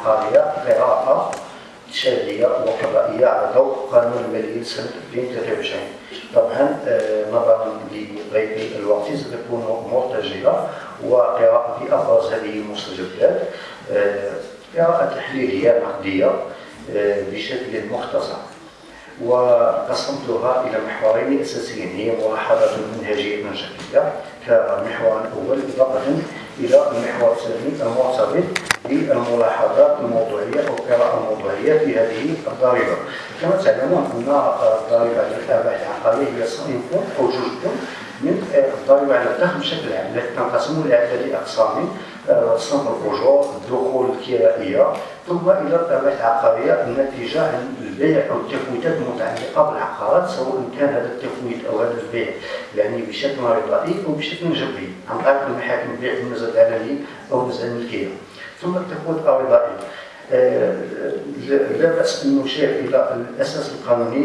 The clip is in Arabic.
العقارية قراءة شهرية وقضائية على ضوء قانون المالية سنة 2023 طبعا آه، نظرا لضيق الوقت ستكون مرتجلة وقراءة أبرز هذه المستجدات آه، قراءة تحليلية نقدية آه، بشكل مختصر. وقسمتها إلى محورين أساسيين. هي ملاحظة منهجية جديدة كمحور أول إضافة إلى المحور الثاني المرتبط بالملاحظات الموضوعية أو القراءة الموضوعية في هذه الضريبة. كما تعلمون أن الضريبة الآباء العقارية هي صنف أو جزء من الضريبة على الدخل بشكل عام. التي تنقسم إلى عدة أقسام. صنف الأجور الدخول الكرائية ثم إلى الطبيعة العقارية الناتجة عن البيع أو التفويتات المتعلقة بالعقارات سواء كان هذا التفويت أو هذا البيع يعني بشكل رضائي أو بشكل جبري. عن طريق المحاكم البيع بالنزل العلني أو نزع الملكية ثم التفويت الرضائي آه، لا بأس أن نشير إلى الأساس القانوني.